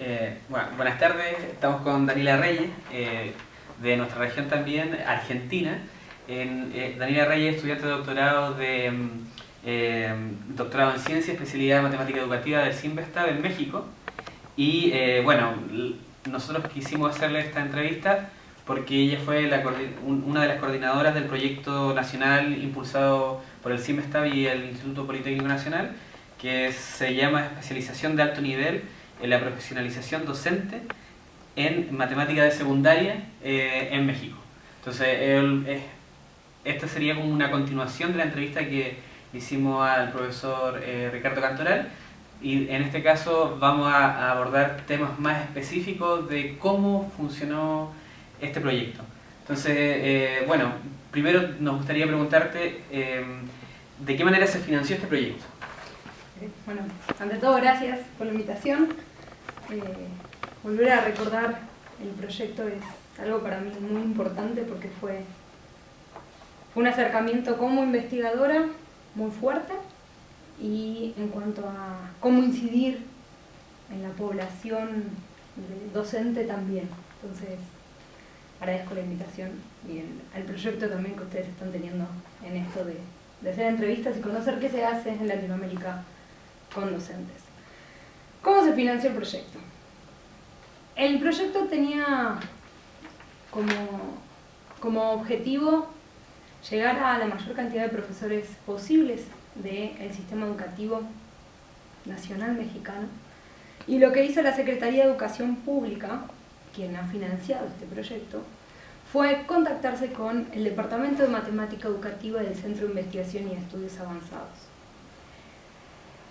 Eh, bueno, buenas tardes, estamos con Daniela Reyes, eh, de nuestra región también, Argentina. En, eh, Daniela Reyes, estudiante de doctorado de mm, doctorado en ciencia, especialidad en matemática educativa del CIMBESTAB en México. Y bueno, nosotros quisimos hacerle esta entrevista porque ella fue una de las coordinadoras del proyecto nacional impulsado por el CIMBESTAB y el Instituto Politécnico Nacional, que se llama Especialización de Alto Nivel en la profesionalización docente en matemática de secundaria eh, en México. Entonces, esta sería como una continuación de la entrevista que hicimos al profesor eh, Ricardo Cantoral y en este caso vamos a, abordar temas más específicos de cómo funcionó este proyecto. Entonces, eh, bueno, primero nos gustaría preguntarte de qué manera se financió este proyecto. Bueno, ante todo, gracias por la invitación. Eh, volver a recordar el proyecto es algo para mí muy importante porque fue, un acercamiento como investigadora muy fuerte y en cuanto a cómo incidir en la población docente también. Entonces, agradezco la invitación y el, proyecto también que ustedes están teniendo en esto de hacer entrevistas y conocer qué se hace en Latinoamérica con docentes. ¿Cómo se financió el proyecto? El proyecto tenía como, como objetivo llegar a la mayor cantidad de profesores posibles del sistema educativo nacional mexicano. Y lo que hizo la Secretaría de Educación Pública, quien ha financiado este proyecto, fue contactarse con el Departamento de Matemática Educativa del Centro de Investigación y Estudios Avanzados.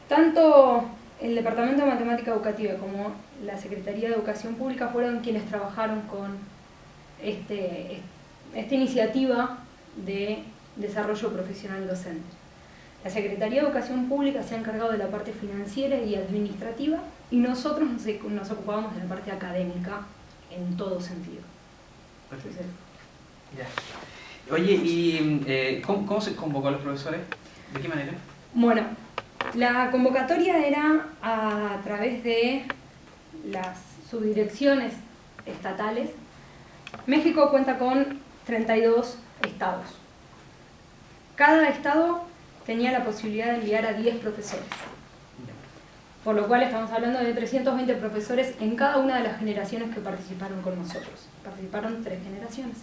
Tanto el Departamento de Matemática Educativa como la Secretaría de Educación Pública fueron quienes trabajaron con este, esta iniciativa de desarrollo profesional docente. La Secretaría de Educación Pública se ha encargado de la parte financiera y administrativa y nosotros nos, ocupamos de la parte académica en todo sentido. Oye, ¿y eh, ¿cómo, ¿cómo, se convocó a los profesores? ¿De qué manera? Bueno, la convocatoria era a través de las subdirecciones estatales. México cuenta con 32 estados. Cada estado tenía la posibilidad de enviar a 10 profesores. Por lo cual estamos hablando de 320 profesores en cada una de las generaciones que participaron con nosotros. Participaron tres generaciones.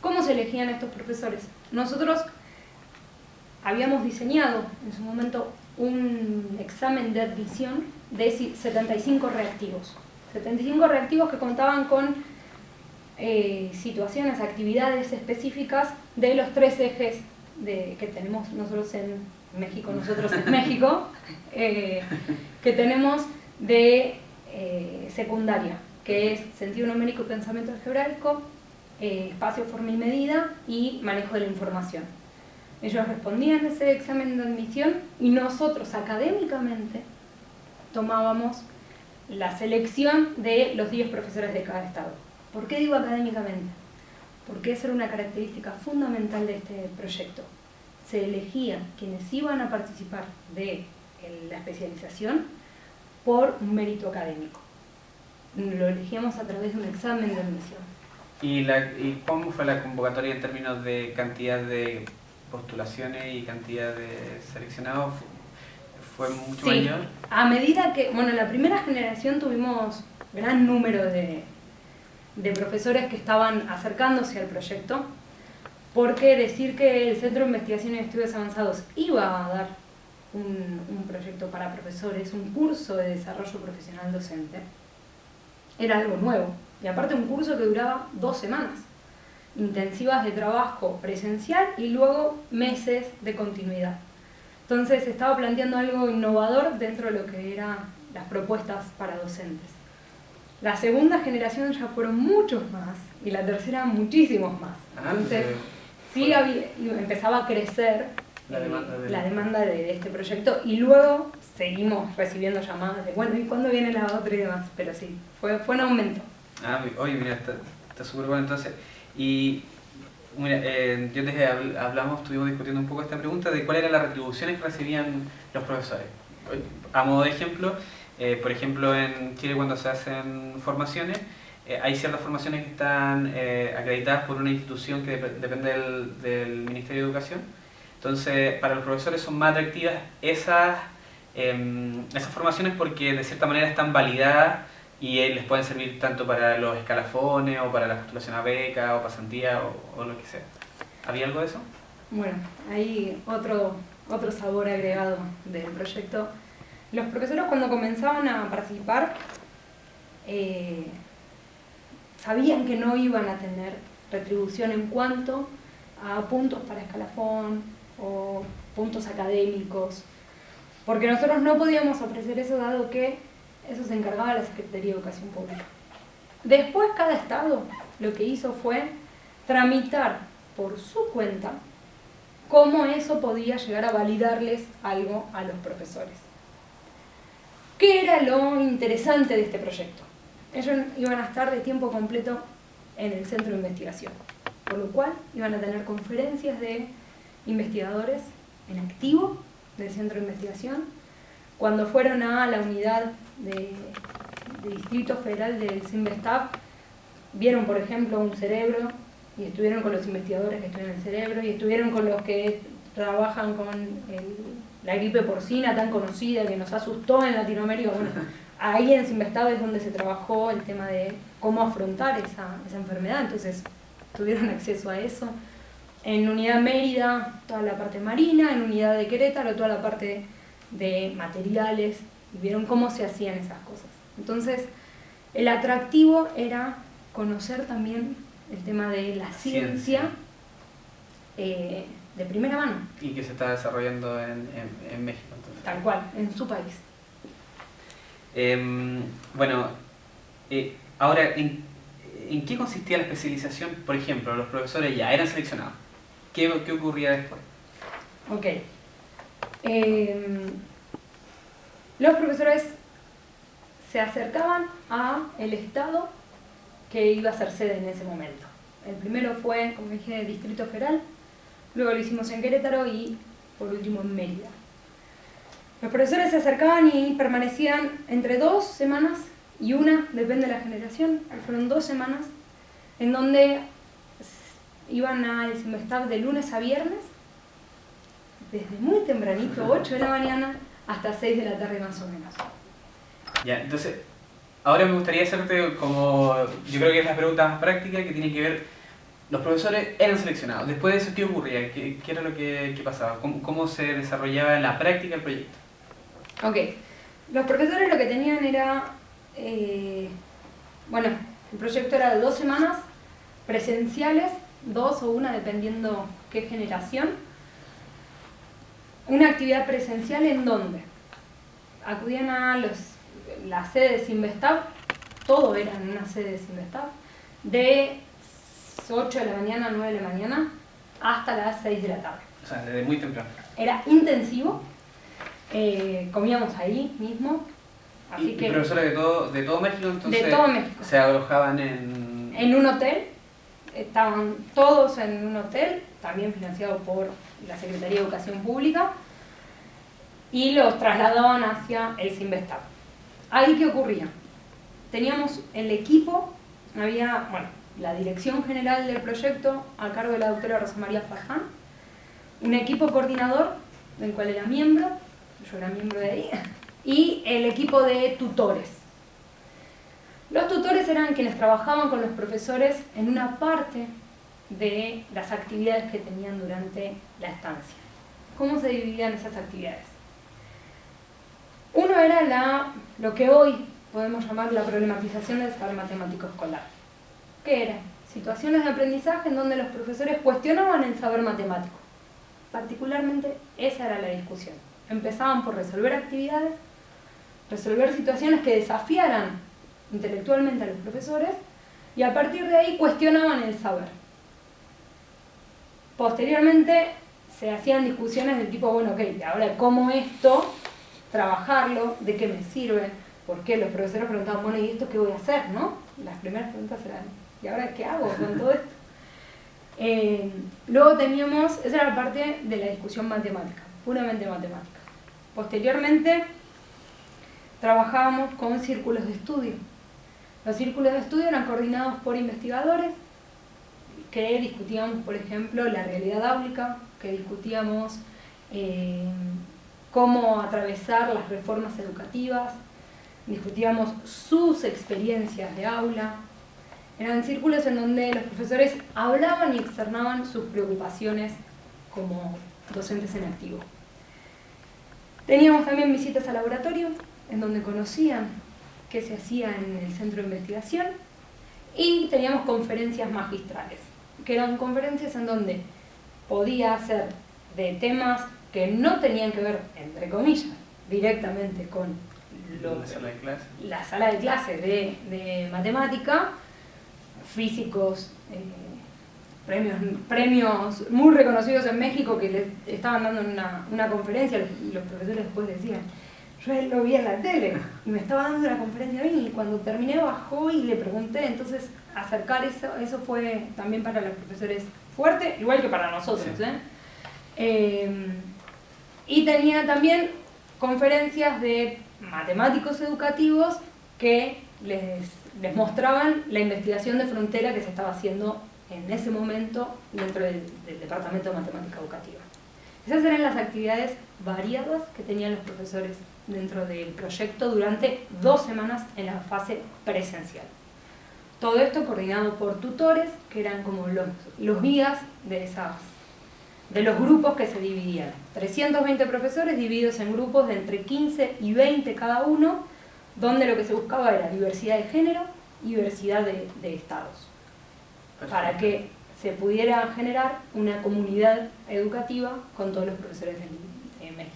¿Cómo se elegían estos profesores? Nosotros habíamos diseñado en su momento un examen de admisión de 75 reactivos. 75 reactivos que contaban con eh, situaciones, actividades específicas de los tres ejes de, que tenemos nosotros en México, nosotros en México, eh, que tenemos de eh, secundaria, que es sentido numérico y pensamiento algebraico, espacio, forma y medida y manejo de la información. Ellos respondían ese examen de admisión y nosotros académicamente tomábamos la selección de los 10 profesores de cada estado. ¿Por qué digo académicamente? Porque esa era una característica fundamental de este proyecto. Se elegían quienes iban a participar de la especialización por un mérito académico. Lo elegíamos a través de un examen de admisión. ¿Y, ¿Y cómo fue la convocatoria en términos de cantidad de postulaciones y cantidad de seleccionados fue mucho sí. mayor. A medida que, bueno, en la primera generación tuvimos gran número de, de profesores que estaban acercándose al proyecto, porque decir que el Centro de Investigación y Estudios Avanzados iba a dar un, un, proyecto para profesores, un curso de desarrollo profesional docente, era algo nuevo. Y aparte un curso que duraba dos semanas intensivas de trabajo presencial y luego meses de continuidad. Entonces estaba planteando algo innovador dentro de lo que eran las propuestas para docentes. La segunda generación ya fueron muchos más y la tercera muchísimos más. Ah, Entonces sí empezaba a crecer la demanda, de... este proyecto y luego seguimos recibiendo llamadas de bueno, ¿y cuándo viene la otra y demás? Pero sí, fue, fue un aumento. Ah, oye, mira, está súper bueno entonces. Y mira, eh, yo desde hablamos, estuvimos discutiendo un poco esta pregunta de cuáles eran las retribuciones que recibían los profesores. A modo de ejemplo, Eh, por ejemplo, en Chile cuando se hacen formaciones, eh, hay ciertas formaciones que están eh, acreditadas por una institución que depende del, del, Ministerio de Educación. Entonces, para los profesores son más atractivas esas, em, esas formaciones porque de cierta manera están validadas y les pueden servir tanto para los escalafones o para la postulación a beca o pasantía o, lo que sea. ¿Había algo de eso? Bueno, hay otro, otro sabor agregado del proyecto. Los profesores cuando comenzaban a participar eh, sabían que no iban a tener retribución en cuanto a puntos para escalafón o puntos académicos, porque nosotros no podíamos ofrecer eso dado que eso se encargaba la Secretaría de Educación Pública. Después cada estado lo que hizo fue tramitar por su cuenta cómo eso podía llegar a validarles algo a los profesores. ¿Qué era lo interesante de este proyecto? Ellos iban a estar de tiempo completo en el centro de investigación, por lo cual iban a tener conferencias de investigadores en activo del centro de investigación. Cuando fueron a la unidad de, Distrito Federal del CIMBESTAP, vieron, por ejemplo, un cerebro y estuvieron con los investigadores que estudian el cerebro y estuvieron con los que trabajan con la gripe porcina tan conocida que nos asustó en Latinoamérica. Bueno, ahí en Sinvestado es donde se trabajó el tema de cómo afrontar esa, esa enfermedad, entonces tuvieron acceso a eso. En Unidad Mérida, toda la parte marina, en Unidad de Querétaro, toda la parte de materiales, y vieron cómo se hacían esas cosas. Entonces, el atractivo era conocer también el tema de la ciencia, eh, de primera mano. Y que se está desarrollando en, en, México. Tal cual, en su país. Em, bueno, eh, ahora, ¿en, ¿en, qué consistía la especialización? Por ejemplo, los profesores ya eran seleccionados. ¿Qué, qué ocurría después? Ok. Los profesores se acercaban a el Estado que iba a ser sede en ese momento. El primero fue, como dije, Distrito Federal, luego lo hicimos en Querétaro y por último en Mérida. Los profesores se acercaban y permanecían entre dos semanas y una, depende de la generación, fueron dos semanas, en donde iban al semestre de lunes a viernes, desde muy tempranito, 8 de la mañana, hasta 6 de la tarde más o menos. Ya, entonces, Ahora me gustaría hacerte como, yo creo que es la pregunta más práctica que tiene que ver, los profesores eran seleccionados, después de eso, ¿qué ocurría? ¿Qué, qué era lo que, pasaba? ¿Cómo, ¿Cómo, se desarrollaba en la práctica el proyecto? Ok, los profesores lo que tenían era, eh, bueno, el proyecto era de dos semanas presenciales, dos o una dependiendo qué generación, una actividad presencial en donde acudían a los la sede de Sinvestab, todo era en una sede de Sinvestab, de 8 de la mañana a 9 de la mañana hasta las 6 de la tarde. O sea, desde muy temprano. Era intensivo, eh, comíamos ahí mismo. Así ¿Y, que, profesores de todo, de todo México entonces? De todo México. ¿Se alojaban en...? En un hotel, estaban todos en un hotel, también financiado por la Secretaría de Educación Pública, y los trasladaban hacia el Sinvestab. Ahí qué ocurría. Teníamos el equipo, había, bueno, la dirección general del proyecto a cargo de la doctora Rosa María Faján, un equipo coordinador del cual era miembro, yo era miembro de ahí, y el equipo de tutores. Los tutores eran quienes trabajaban con los profesores en una parte de las actividades que tenían durante la estancia. ¿Cómo se dividían esas actividades? Uno era la, lo que hoy podemos llamar la problematización del saber matemático escolar. ¿Qué era? Situaciones de aprendizaje en donde los profesores cuestionaban el saber matemático. Particularmente esa era la discusión. Empezaban por resolver actividades, resolver situaciones que desafiaran intelectualmente a los profesores y a partir de ahí cuestionaban el saber. Posteriormente se hacían discusiones del tipo, bueno, ok, ahora cómo esto trabajarlo, de qué me sirve, por qué los profesores preguntaban, bueno, ¿y esto qué voy a hacer? ¿no? Las primeras preguntas eran, ¿y ahora qué hago con todo esto? Eh, luego teníamos, esa era la parte de la discusión matemática, puramente matemática. Posteriormente trabajábamos con círculos de estudio. Los círculos de estudio eran coordinados por investigadores que discutíamos, por ejemplo, la realidad áulica, que discutíamos eh, cómo atravesar las reformas educativas, discutíamos sus experiencias de aula. Eran círculos en donde los profesores hablaban y externaban sus preocupaciones como docentes en activo. Teníamos también visitas al laboratorio, en donde conocían qué se hacía en el centro de investigación, y teníamos conferencias magistrales, que eran conferencias en donde podía ser de temas que no tenían que ver, entre comillas, directamente con la sala de clase, la sala de, clase de, matemática, físicos, eh, premios, premios muy reconocidos en México que le estaban dando una, una conferencia, los, profesores después decían, yo lo vi en la tele y me estaba dando una conferencia a mí y cuando terminé bajó y le pregunté, entonces acercar eso, eso fue también para los profesores fuerte, igual que para nosotros. ¿eh? Eh, y tenía también conferencias de matemáticos educativos que les, les mostraban la investigación de frontera que se estaba haciendo en ese momento dentro del, Departamento de Matemática Educativa. Esas eran las actividades variadas que tenían los profesores dentro del proyecto durante dos semanas en la fase presencial. Todo esto coordinado por tutores, que eran como los, los guías de, esas, de los grupos que se dividían. 320 profesores divididos en grupos de entre 15 y 20 cada uno, donde lo que se buscaba era diversidad de género y diversidad de, de estados para que se pudiera generar una comunidad educativa con todos los profesores de, México.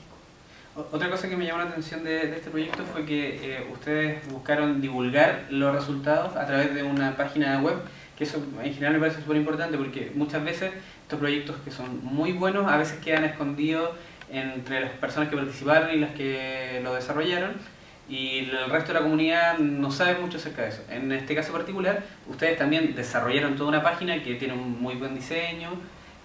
Otra cosa que me llamó la atención de, este proyecto fue que eh, ustedes buscaron divulgar los resultados a través de una página web, que eso en general me parece súper importante porque muchas veces estos proyectos que son muy buenos a veces quedan escondidos entre las personas que participaron y las que lo desarrollaron y el resto de la comunidad no sabe mucho acerca de eso. En este caso particular, ustedes también desarrollaron toda una página que tiene un muy buen diseño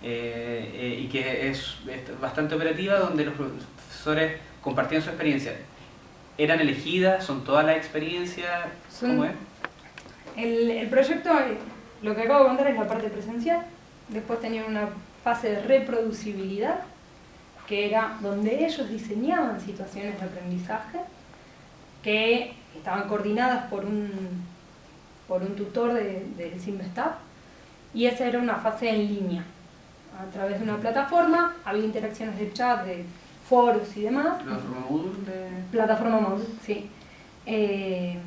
eh, eh, y que es, bastante operativa, donde los profesores compartían su experiencia. ¿Eran elegidas? ¿Son todas las experiencias? ¿Cómo es? El, el proyecto, lo que acabo de contar es la parte presencial, después tenían una fase de reproducibilidad, que era donde ellos diseñaban situaciones de aprendizaje que estaban coordinadas por un, por un tutor del de, y esa era una fase en línea. A través de una plataforma había interacciones de chat, de foros y demás. ¿Plataforma Moodle? Plataforma Moodle, sí. Eh,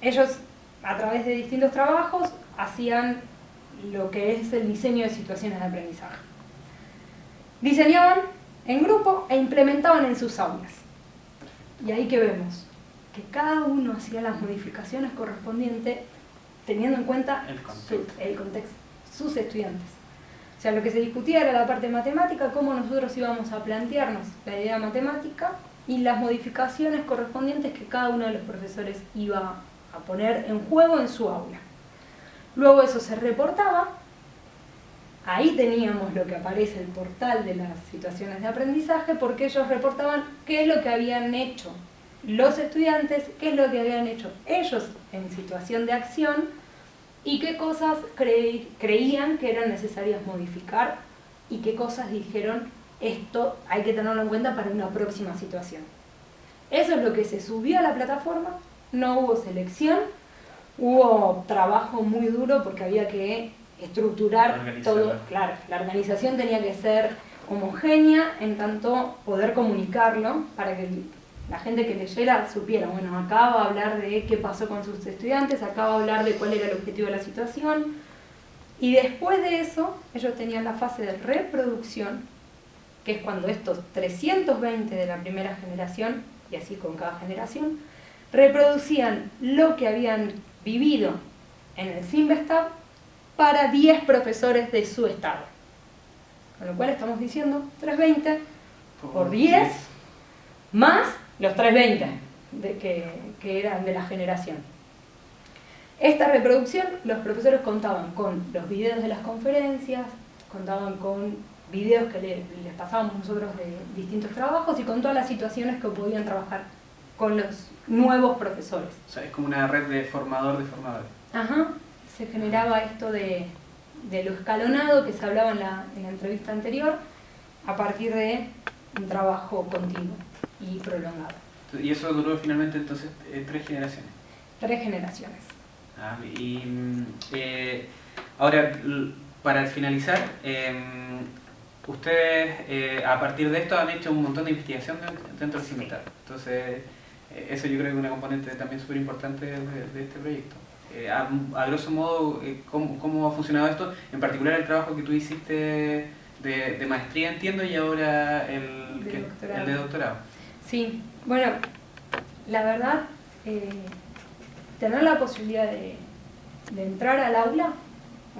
ellos a través de distintos trabajos hacían lo que es el diseño de situaciones de aprendizaje. Diseñaban en grupo e implementaban en sus aulas. Y ahí que vemos, que cada uno hacía las modificaciones correspondientes teniendo en cuenta el contexto. sus estudiantes. O sea, lo que se discutía era la parte matemática, cómo nosotros íbamos a plantearnos la idea matemática y las modificaciones correspondientes que cada uno de los profesores iba a poner en juego en su aula. Luego eso se reportaba, ahí teníamos lo que aparece el portal de las situaciones de aprendizaje porque ellos reportaban qué es lo que habían hecho los estudiantes qué es lo que habían hecho ellos en situación de acción y qué cosas creían que eran necesarias modificar y qué cosas dijeron esto hay que tenerlo en cuenta para una próxima situación. Eso es lo que se subió a la plataforma, no hubo selección, hubo trabajo muy duro porque había que estructurar todo, claro, la organización tenía que ser homogénea en tanto poder comunicarlo para que la gente que leyera supiera, bueno, acá va a hablar de qué pasó con sus estudiantes, acá va a hablar de cuál era el objetivo de la situación. Y después de eso, ellos tenían la fase de reproducción, que es cuando estos 320 de la primera generación, y así con cada generación, reproducían lo que habían vivido en el Simvestab para 10 profesores de su estado. Con lo cual estamos diciendo 320 por 10 más los 320 de que, que eran de la generación. Esta reproducción, los profesores contaban con los videos de las conferencias, contaban con videos que les pasábamos nosotros de distintos trabajos y con todas las situaciones que podían trabajar con los nuevos profesores. O sea, es como una red de formador de formadores. Ajá, se generaba esto de, de lo escalonado que se hablaba en la, en la entrevista anterior, a partir de un trabajo continuo y prolongado. Y eso duró finalmente entonces eh, tres generaciones. Tres generaciones. Ah, y mm, eh, ahora, para finalizar, em, ustedes eh, a partir de esto han hecho un montón de investigación dentro, del Sí. CIMESTAR. Entonces, eh, eso yo creo que es una componente también súper importante de, de este proyecto. Eh, a, a grosso modo, eh, ¿cómo, ¿cómo ha funcionado esto? En particular el trabajo que tú hiciste de, de maestría, entiendo, y ahora el, De que- doctorado. el de doctorado. Sí, bueno, la verdad, eh, tener la posibilidad de, entrar al aula,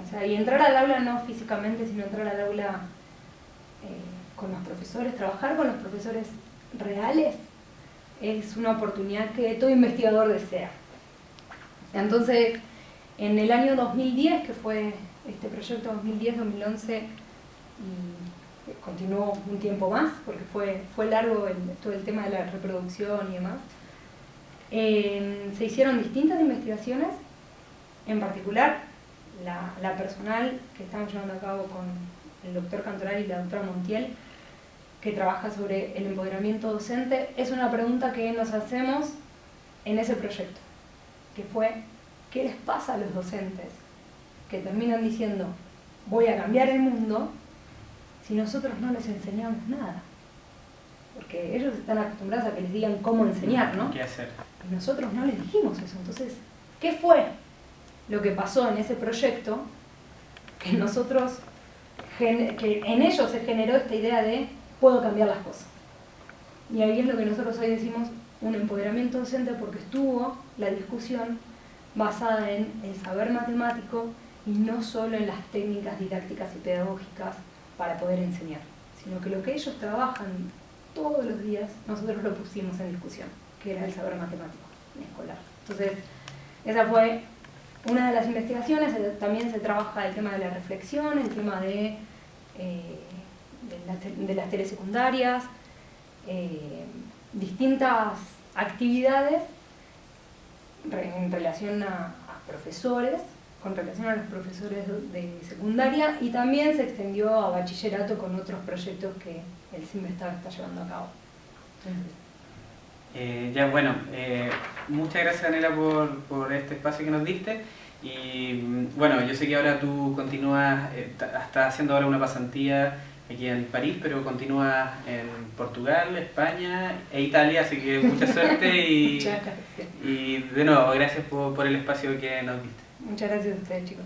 o sea, y entrar al aula no físicamente, sino entrar al aula eh, con los profesores, trabajar con los profesores reales, es una oportunidad que todo investigador desea. Entonces, en el año 2010, que fue este proyecto 2010-2011, y continuó un tiempo más, porque fue, fue largo todo el tema de la reproducción y demás, eh, se hicieron distintas investigaciones, en particular la, la personal que estamos llevando a cabo con el doctor Cantoral y la doctora Montiel, que trabaja sobre el empoderamiento docente, es una pregunta que nos hacemos en ese proyecto, que fue, ¿qué les pasa a los docentes que terminan diciendo, voy a cambiar el mundo, si nosotros no les enseñamos nada? Porque ellos están acostumbrados a que les digan cómo enseñar, ¿no? ¿Qué hacer? Y nosotros no les dijimos eso. Entonces, ¿qué fue lo que pasó en ese proyecto? Que nosotros, que en ellos se generó esta idea de puedo cambiar las cosas. Y ahí es lo que nosotros hoy decimos un empoderamiento docente porque estuvo la discusión basada en el saber matemático y no solo en las técnicas didácticas y pedagógicas para poder enseñar, sino que lo que ellos trabajan todos los días, nosotros lo pusimos en discusión, que era el saber matemático escolar. Entonces, esa fue una de las investigaciones, eh, también se trabaja el tema de la reflexión, el tema de, eh, las, de las telesecundarias, eh, distintas actividades en relación a profesores, con relación a los profesores de secundaria y también se extendió a bachillerato con otros proyectos que el CIMESTAB está llevando a cabo. Eh, ya, bueno, eh, muchas gracias Daniela por, por este espacio que nos diste. Y mm, bueno, yo sé que ahora tú continúas, eh, estás haciendo ahora una pasantía aquí en París, pero continúas en Portugal, España e Italia, así que mucha suerte y, de nuevo, gracias por, por el espacio que nos diste. Muchas gracias a ustedes, chicos.